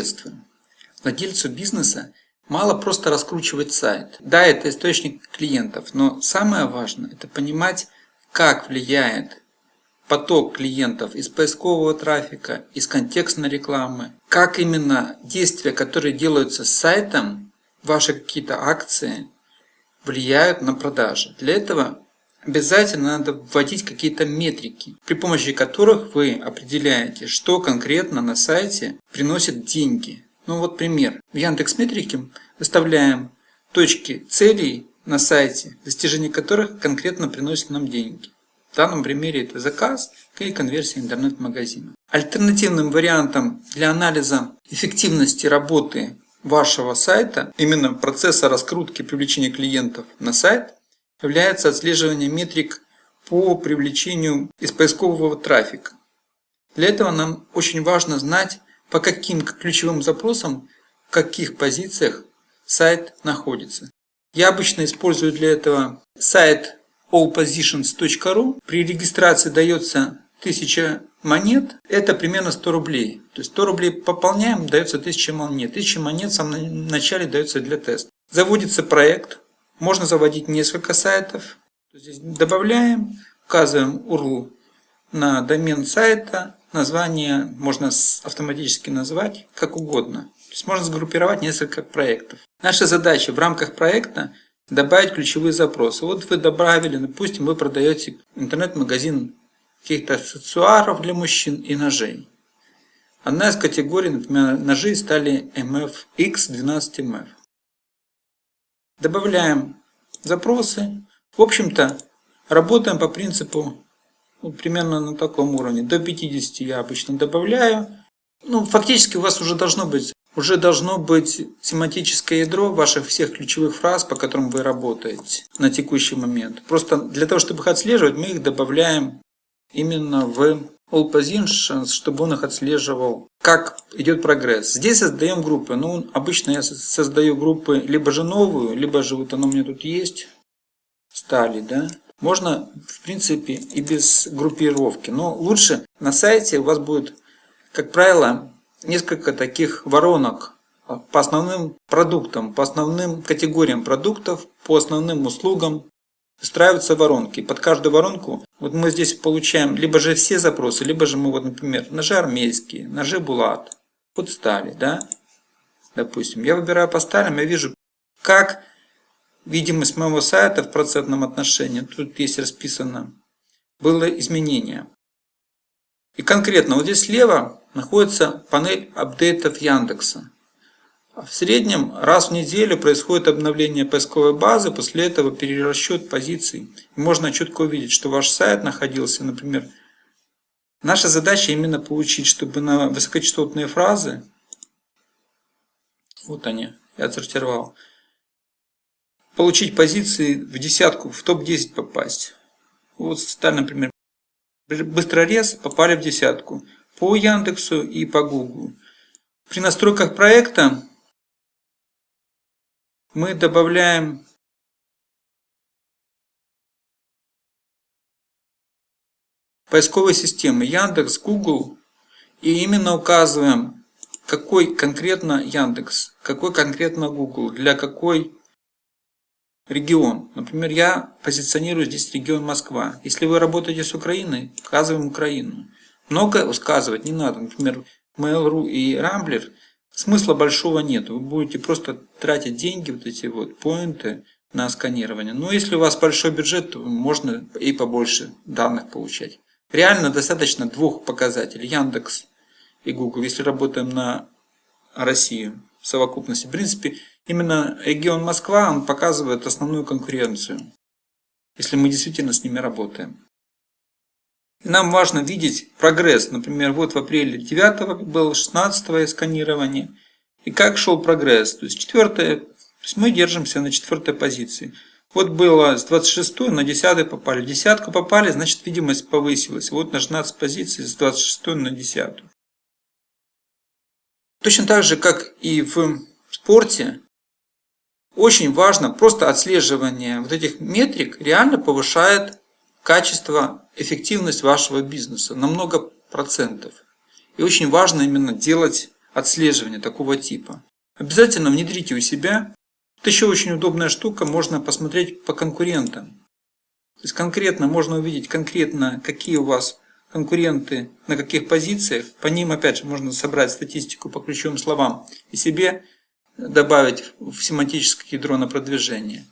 приветствуем. Владельцу бизнеса мало просто раскручивать сайт. Да, это источник клиентов, но самое важное это понимать, как влияет поток клиентов из поискового трафика, из контекстной рекламы, как именно действия, которые делаются с сайтом, ваши какие-то акции, влияют на продажи. Для этого обязательно надо вводить какие-то метрики, при помощи которых вы определяете, что конкретно на сайте приносит деньги. Ну вот пример. В Яндекс Метрике выставляем точки целей на сайте, достижение которых конкретно приносит нам деньги. В данном примере это заказ и конверсия интернет-магазина. Альтернативным вариантом для анализа эффективности работы вашего сайта, именно процесса раскрутки привлечения клиентов на сайт, является отслеживание метрик по привлечению из поискового трафика. Для этого нам очень важно знать, по каким ключевым запросам, в каких позициях сайт находится. Я обычно использую для этого сайт allpositions.ru. При регистрации дается 1000 монет, это примерно 100 рублей. То есть 100 рублей пополняем, дается 1000 монет. 1000 монет в самом начале дается для теста. Заводится проект, можно заводить несколько сайтов. Здесь добавляем, указываем URL на домен сайта, название можно автоматически назвать как угодно. То есть можно сгруппировать несколько проектов. Наша задача в рамках проекта добавить ключевые запросы. Вот вы добавили, допустим, вы продаете интернет-магазин каких-то аксессуаров для мужчин и ножей. Одна из категорий, например, ножи стали MFX12MF. Добавляем запросы. В общем-то, работаем по принципу ну, примерно на таком уровне. До 50 я обычно добавляю. Ну, фактически у вас уже должно быть уже должно быть семантическое ядро ваших всех ключевых фраз, по которым вы работаете на текущий момент. Просто для того, чтобы их отслеживать, мы их добавляем именно в All Positions, чтобы он их отслеживал, как идет прогресс. Здесь создаем группы. Ну, обычно я создаю группы либо же новую, либо же вот оно у меня тут есть, стали, да. Можно, в принципе, и без группировки. Но лучше на сайте у вас будет, как правило, несколько таких воронок по основным продуктам, по основным категориям продуктов, по основным услугам, выстраиваются воронки. Под каждую воронку вот мы здесь получаем либо же все запросы, либо же мы, вот, например, ножи армейские, ножи булат, вот стали, да, допустим. Я выбираю по сталям, я вижу, как видимость моего сайта в процентном отношении, тут есть расписано, было изменение. И конкретно вот здесь слева находится панель апдейтов Яндекса. В среднем раз в неделю происходит обновление поисковой базы, после этого перерасчет позиций. Можно четко увидеть, что ваш сайт находился, например, наша задача именно получить, чтобы на высокочастотные фразы, вот они, я отсортировал, получить позиции в десятку, в топ-10 попасть. Вот сталь, например, быстрорез попали в десятку по Яндексу и по Google. При настройках проекта мы добавляем поисковые системы Яндекс, Google и именно указываем, какой конкретно Яндекс, какой конкретно Google, для какой регион. Например, я позиционирую здесь регион Москва. Если вы работаете с Украиной, указываем Украину. Много указывать не надо. Например, Mail.ru и Rambler смысла большого нет. Вы будете просто тратить деньги, вот эти вот поинты на сканирование. Но если у вас большой бюджет, то можно и побольше данных получать. Реально достаточно двух показателей. Яндекс и Google. Если работаем на Россию в совокупности. В принципе, именно регион Москва, он показывает основную конкуренцию. Если мы действительно с ними работаем. Нам важно видеть прогресс. Например, вот в апреле 9 было 16 сканирование. И как шел прогресс. То есть, четвертое, то есть мы держимся на четвертой позиции. Вот было с 26 на 10 попали. Десятку попали, значит видимость повысилась. Вот на 16 позиций с 26 на 10. Точно так же, как и в спорте, очень важно просто отслеживание вот этих метрик реально повышает качество, эффективность вашего бизнеса на много процентов. И очень важно именно делать отслеживания такого типа. Обязательно внедрите у себя. Это еще очень удобная штука, можно посмотреть по конкурентам. То есть конкретно можно увидеть конкретно, какие у вас конкуренты на каких позициях. По ним, опять же, можно собрать статистику по ключевым словам и себе добавить в семантическое ядро на продвижение.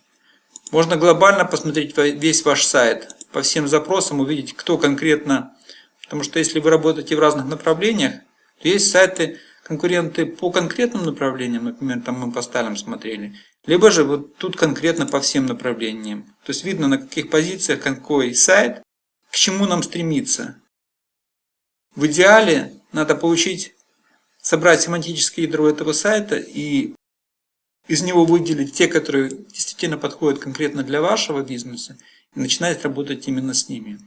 Можно глобально посмотреть весь ваш сайт, по всем запросам увидеть, кто конкретно. Потому что если вы работаете в разных направлениях, то есть сайты, конкуренты по конкретным направлениям, например, там мы по сталям смотрели, либо же вот тут конкретно по всем направлениям. То есть видно, на каких позициях какой сайт, к чему нам стремиться. В идеале надо получить, собрать семантическое ядро этого сайта и из него выделить те, которые действительно подходят конкретно для вашего бизнеса, и начинать работать именно с ними.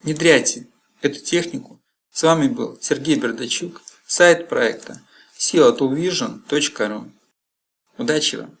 Внедряйте эту технику. С вами был Сергей Бердачук, сайт проекта seotoolvision.ru. Удачи вам!